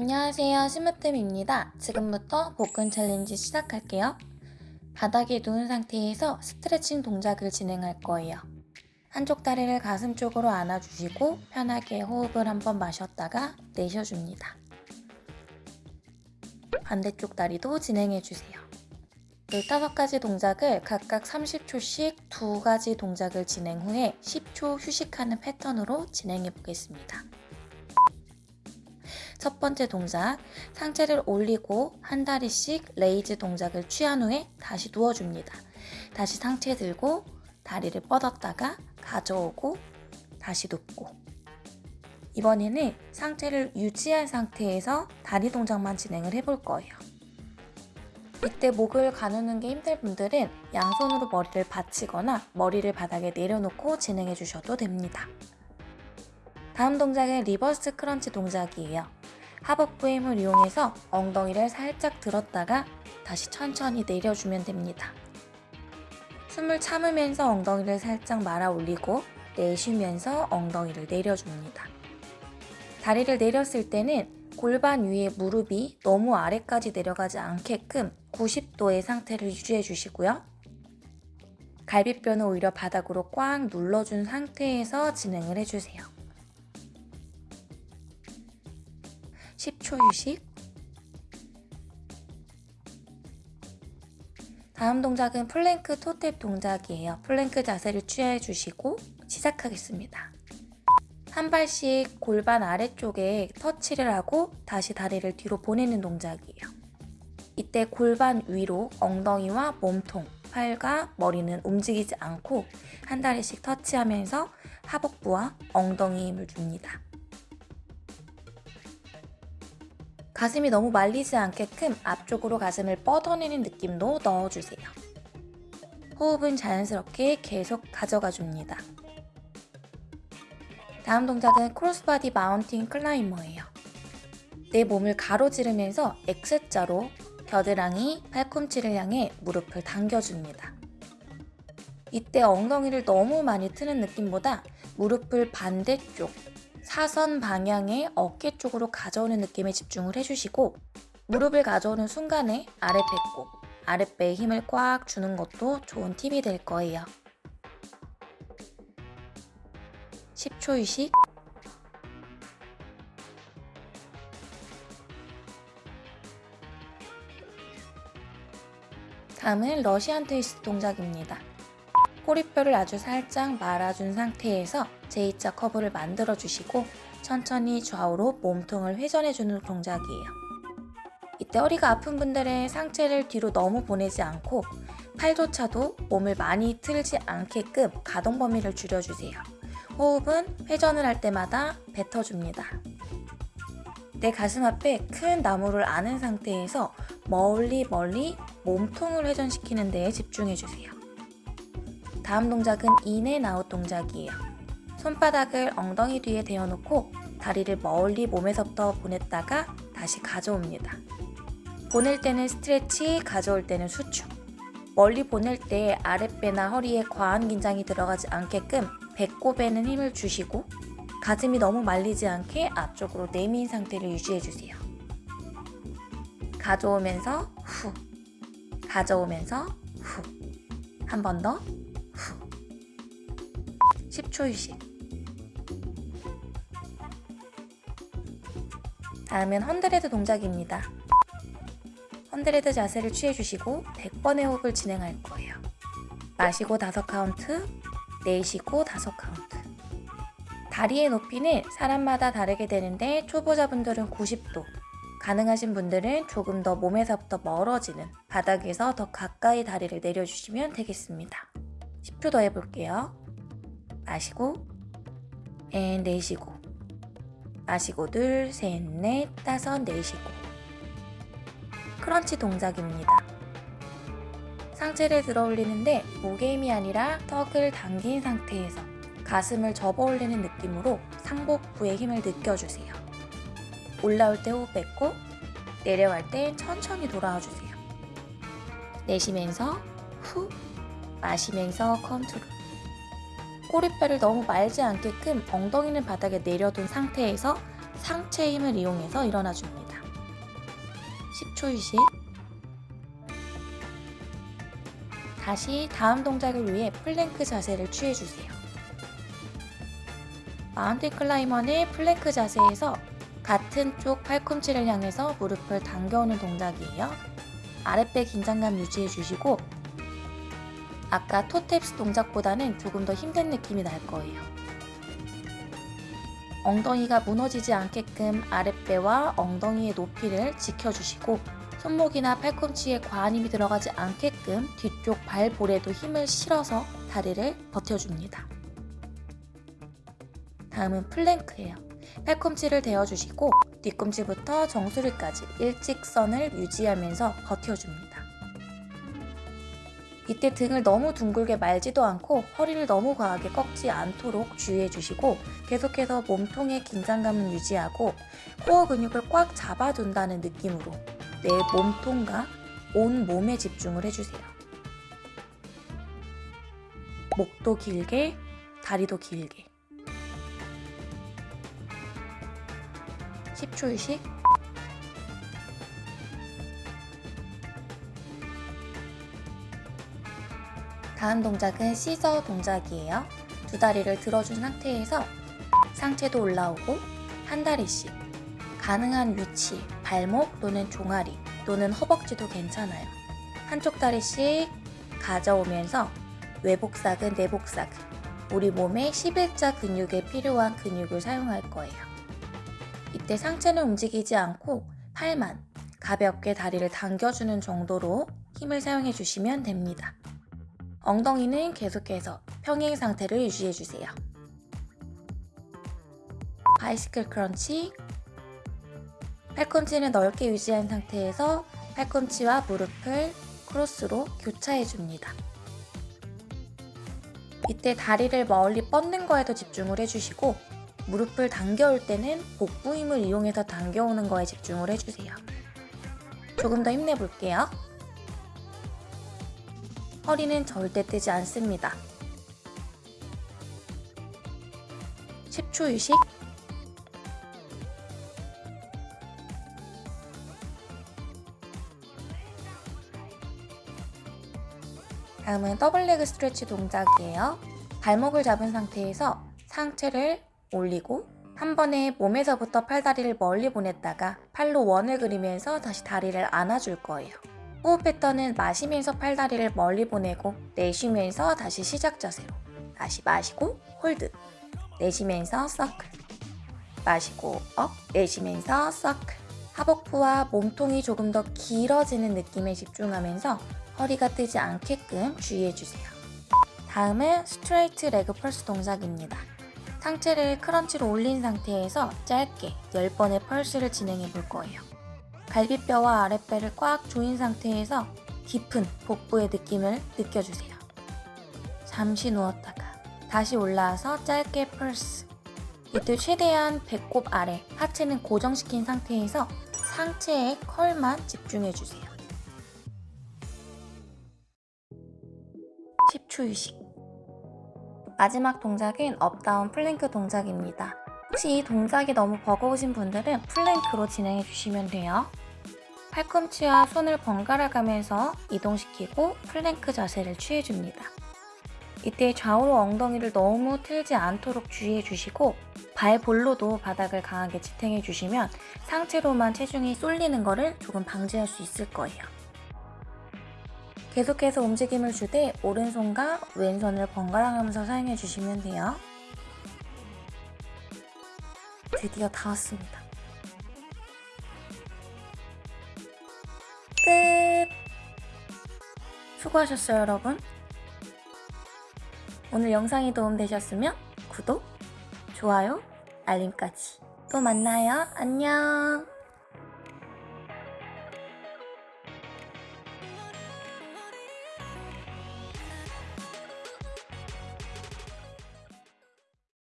안녕하세요. 스미홈트입니다. 지금부터 복근 challenge 시작할게요. 바닥에 누운 상태에서 스트레칭 동작을 진행할 거예요. 한쪽 다리를 가슴 쪽으로 안아주시고 편하게 호흡을 한번 마셨다가 내쉬어줍니다. 반대쪽 다리도 진행해주세요. 15가지 동작을 각각 30초씩 두 가지 동작을 진행 후에 10초 휴식하는 패턴으로 진행해 보겠습니다. 첫 번째 동작, 상체를 올리고 한 다리씩 raise 동작을 취한 후에 다시 누워줍니다. 다시 상체 들고 다리를 뻗었다가 가져오고 다시 눕고 이번에는 상체를 유지한 상태에서 다리 동작만 진행을 해볼 거예요. 이때 목을 가누는 게 힘든 분들은 양손으로 머리를 받치거나 머리를 바닥에 내려놓고 진행해 주셔도 됩니다. 다음 동작은 reverse crunch 동작이에요. 하복부의 힘을 이용해서 엉덩이를 살짝 들었다가 다시 천천히 내려주면 됩니다. 숨을 참으면서 엉덩이를 살짝 말아 올리고 내쉬면서 엉덩이를 내려줍니다. 다리를 내렸을 때는 골반 위에 무릎이 너무 아래까지 내려가지 않게끔 90도의 상태를 유지해 주시고요. 갈비뼈는 오히려 바닥으로 꽉 눌러준 상태에서 진행을 해주세요. 10초 휴식 다음 동작은 plank toe tap 동작이에요. 플랭크 자세를 취해 주시고 시작하겠습니다. 한 발씩 골반 아래쪽에 터치를 하고 다시 다리를 뒤로 보내는 동작이에요. 이때 골반 위로 엉덩이와 몸통, 팔과 머리는 움직이지 않고 한 다리씩 터치하면서 하복부와 엉덩이 힘을 줍니다. 가슴이 너무 말리지 않게끔 앞쪽으로 가슴을 뻗어내는 느낌도 넣어주세요. 호흡은 자연스럽게 계속 가져가 줍니다. 다음 동작은 cross body mountain climber예요. 내 몸을 가로지르면서 X자로 겨드랑이, 팔꿈치를 향해 무릎을 당겨줍니다. 이때 엉덩이를 너무 많이 트는 느낌보다 무릎을 반대쪽, 사선 방향의 어깨 쪽으로 가져오는 느낌에 집중을 해주시고 무릎을 가져오는 순간에 아래 배꼽, 아랫배에 힘을 꽉 주는 것도 좋은 팁이 될 거예요. 10초 휴식 다음은 러시안 트위스트 동작입니다. 꼬리뼈를 아주 살짝 말아준 상태에서 J자 커브를 만들어주시고 천천히 좌우로 몸통을 회전해주는 동작이에요. 이때 허리가 아픈 분들은 상체를 뒤로 너무 보내지 않고 팔조차도 몸을 많이 틀지 않게끔 가동 범위를 줄여주세요. 호흡은 회전을 할 때마다 뱉어줍니다. 내 가슴 앞에 큰 나무를 안은 상태에서 멀리 멀리 몸통을 회전시키는 데에 집중해주세요. 다음 동작은 in and out 동작이에요. 손바닥을 엉덩이 뒤에 대어놓고 다리를 멀리 몸에서부터 보냈다가 다시 가져옵니다. 보낼 때는 stretch, 가져올 때는 수축. 멀리 보낼 때 아랫배나 허리에 과한 긴장이 들어가지 않게끔 배꼽에는 힘을 주시고 가슴이 너무 말리지 않게 앞쪽으로 내민 상태를 유지해주세요. 가져오면서 후 가져오면서 후 한 번더후 10초 휴식 다음은 헌드레드 동작입니다. 헌드레드 자세를 취해주시고 100번의 호흡을 진행할 거예요. 마시고 5카운트, 내쉬고 5카운트 다리의 높이는 사람마다 다르게 되는데 초보자분들은 90도, 가능하신 분들은 조금 더 몸에서부터 멀어지는 바닥에서 더 가까이 다리를 내려주시면 되겠습니다. 10초 더 해볼게요. 마시고 and 내쉬고 마시고 둘, 셋, 넷, 다섯, 내쉬고 crunch 동작입니다. 상체를 들어 올리는데 목의 힘이 아니라 턱을 당긴 상태에서 가슴을 접어 올리는 느낌으로 상복부의 힘을 느껴주세요. 올라올 때 호흡 뱉고 내려갈 때 천천히 돌아와 주세요. 내쉬면서 후 마시면서 컨트롤 꼬리뼈를 너무 말지 않게끔 엉덩이는 바닥에 내려둔 상태에서 상체 힘을 이용해서 일어나 줍니다. 10초 휴식. 다시 다음 동작을 위해 플랭크 자세를 취해주세요. mountain climber는 plank 자세에서 같은 쪽 팔꿈치를 향해서 무릎을 당겨오는 동작이에요. 아랫배 긴장감 유지해 주시고 아까 toe taps 동작보다는 조금 더 힘든 느낌이 날 거예요. 엉덩이가 무너지지 않게끔 아랫배와 엉덩이의 높이를 지켜주시고 손목이나 팔꿈치에 과한 힘이 들어가지 않게끔 뒤쪽 발볼에도 힘을 실어서 다리를 버텨줍니다. 다음은 plank예요. 팔꿈치를 대어주시고 뒤꿈치부터 정수리까지 일직선을 유지하면서 버텨줍니다. 이때 등을 너무 둥글게 말지도 않고 허리를 너무 과하게 꺾지 않도록 주의해 주시고 계속해서 몸통의 긴장감은 유지하고 코어 근육을 꽉 잡아둔다는 느낌으로 내 몸통과 온 몸에 집중을 해주세요. 목도 길게, 다리도 길게. 10초 휴 다음 동작은 시저 동작이에요. 두 다리를 들어준 상태에서 상체도 올라오고 한 다리씩 가능한 위치, 발목 또는 종아리 또는 허벅지도 괜찮아요. 한쪽 다리씩 가져오면서 외복사근, 내복사근 우리 몸의 11자 근육에 필요한 근육을 사용할 거예요. 이때 상체는 움직이지 않고 팔만 가볍게 다리를 당겨주는 정도로 힘을 사용해 주시면 됩니다. 엉덩이는 계속해서 평행 상태를 유지해 주세요. 바이시클 크런치 팔꿈치는 넓게 유지한 상태에서 팔꿈치와 무릎을 크로스로 교차해 줍니다. 이때 다리를 멀리 뻗는 거에도 집중을 해주시고 무릎을 당겨올 때는 복부 힘을 이용해서 당겨오는 거에 집중을 해주세요. 조금 더 힘내볼게요. 허리는 절대 뜨지 않습니다. 10초 휴식 다음은 더블레그 스트레치 동작이에요. 발목을 잡은 상태에서 상체를 올리고 한 번에 몸에서부터 팔다리를 멀리 보냈다가 팔로 원을 그리면서 다시 다리를 안아줄 거예요. 호흡 패턴은 마시면서 팔다리를 멀리 보내고 내쉬면서 다시 시작 자세로 다시 마시고 hold 내쉬면서 서클 마시고 up 내쉬면서 서클 하복부와 몸통이 조금 더 길어지는 느낌에 집중하면서 허리가 뜨지 않게끔 주의해주세요. 다음은 straight leg pulse 동작입니다. 상체를 crunch로 올린 상태에서 짧게 10번의 pulse를 진행해 볼 거예요. 갈비뼈와 아랫배를 꽉 조인 상태에서 깊은 복부의 느낌을 느껴주세요. 잠시 누웠다가 다시 올라와서 짧게 펄스 이때 최대한 배꼽 아래 하체는 고정시킨 상태에서 상체의 curl만 집중해주세요. 10초 휴식 마지막 동작은 up down plank 동작입니다. 혹시 이 동작이 너무 버거우신 분들은 plank로 진행해 주시면 돼요. 팔꿈치와 손을 번갈아 가면서 이동시키고 플랭크 자세를 취해줍니다. 이때 좌우로 엉덩이를 너무 틀지 않도록 주의해 주시고 발 볼로도 바닥을 강하게 지탱해 주시면 상체로만 체중이 쏠리는 것을 조금 방지할 수 있을 거예요. 계속해서 움직임을 주되 오른손과 왼손을 번갈아 가면서 사용해 주시면 돼요. 드디어 다 왔습니다. 끝! 수고하셨어요, 여러분. 오늘 영상이 도움되셨으면 구독, 좋아요, 알림까지. 또 만나요. 안녕.